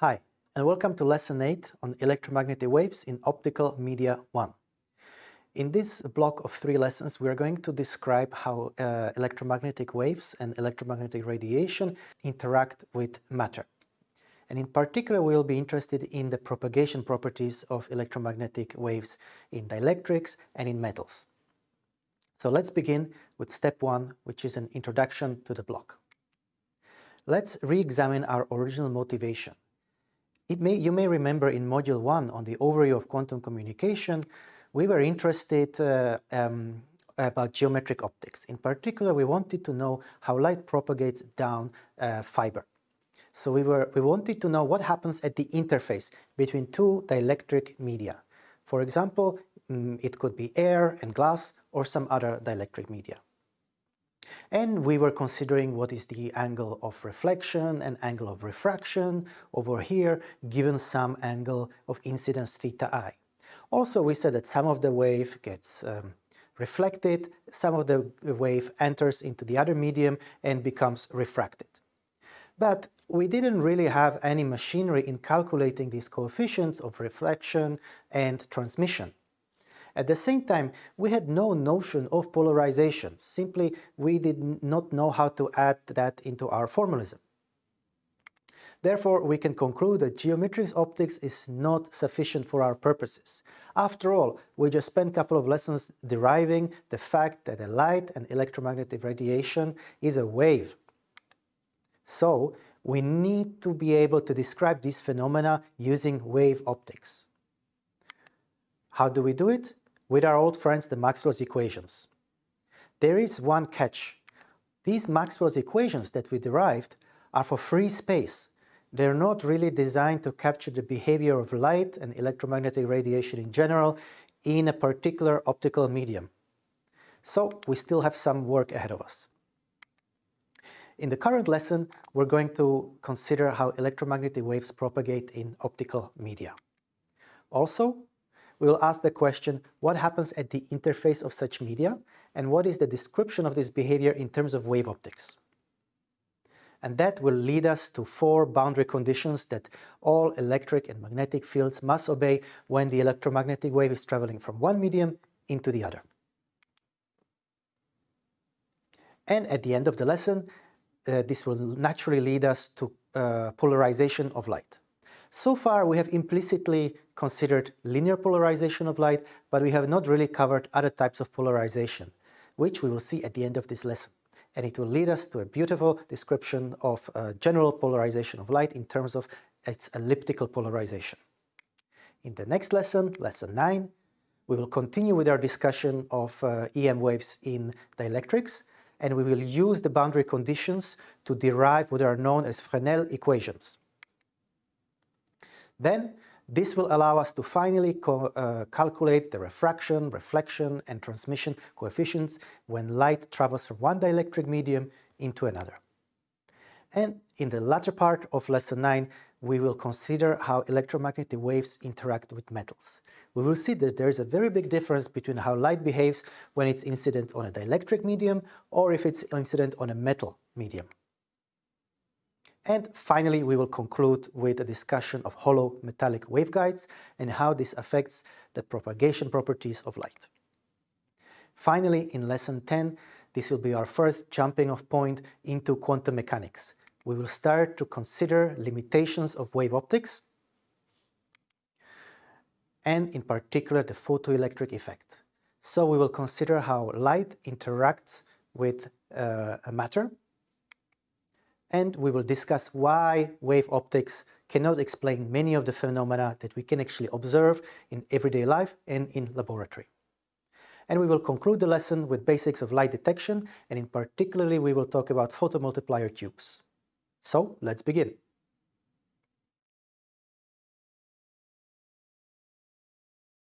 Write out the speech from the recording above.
Hi, and welcome to Lesson 8 on electromagnetic waves in Optical Media 1. In this block of three lessons, we are going to describe how uh, electromagnetic waves and electromagnetic radiation interact with matter. And in particular, we will be interested in the propagation properties of electromagnetic waves in dielectrics and in metals. So let's begin with step one, which is an introduction to the block. Let's re-examine our original motivation. May, you may remember in Module 1 on the overview of quantum communication, we were interested uh, um, about geometric optics. In particular, we wanted to know how light propagates down uh, fiber. So we, were, we wanted to know what happens at the interface between two dielectric media. For example, mm, it could be air and glass or some other dielectric media. And we were considering what is the angle of reflection and angle of refraction over here, given some angle of incidence theta i. Also, we said that some of the wave gets um, reflected, some of the wave enters into the other medium and becomes refracted. But we didn't really have any machinery in calculating these coefficients of reflection and transmission. At the same time, we had no notion of polarization, simply we did not know how to add that into our formalism. Therefore, we can conclude that geometric optics is not sufficient for our purposes. After all, we just spent a couple of lessons deriving the fact that a light and electromagnetic radiation is a wave. So, we need to be able to describe these phenomena using wave optics. How do we do it? With our old friends, the Maxwell's equations. There is one catch. These Maxwell's equations that we derived are for free space, they're not really designed to capture the behavior of light and electromagnetic radiation in general in a particular optical medium. So we still have some work ahead of us. In the current lesson, we're going to consider how electromagnetic waves propagate in optical media. Also, we will ask the question, what happens at the interface of such media, and what is the description of this behavior in terms of wave optics? and that will lead us to four boundary conditions that all electric and magnetic fields must obey when the electromagnetic wave is traveling from one medium into the other. And at the end of the lesson, uh, this will naturally lead us to uh, polarization of light. So far, we have implicitly considered linear polarization of light, but we have not really covered other types of polarization, which we will see at the end of this lesson and it will lead us to a beautiful description of uh, general polarization of light in terms of its elliptical polarization. In the next lesson, lesson 9, we will continue with our discussion of uh, EM waves in dielectrics, and we will use the boundary conditions to derive what are known as Fresnel equations. Then this will allow us to finally uh, calculate the refraction, reflection and transmission coefficients when light travels from one dielectric medium into another. And in the latter part of lesson 9, we will consider how electromagnetic waves interact with metals. We will see that there is a very big difference between how light behaves when it's incident on a dielectric medium or if it's incident on a metal medium. And finally, we will conclude with a discussion of hollow metallic waveguides and how this affects the propagation properties of light. Finally, in lesson 10, this will be our first jumping off point into quantum mechanics. We will start to consider limitations of wave optics and in particular the photoelectric effect. So we will consider how light interacts with uh, a matter and we will discuss why wave optics cannot explain many of the phenomena that we can actually observe in everyday life and in laboratory. And we will conclude the lesson with basics of light detection and in particularly we will talk about photomultiplier tubes. So let's begin.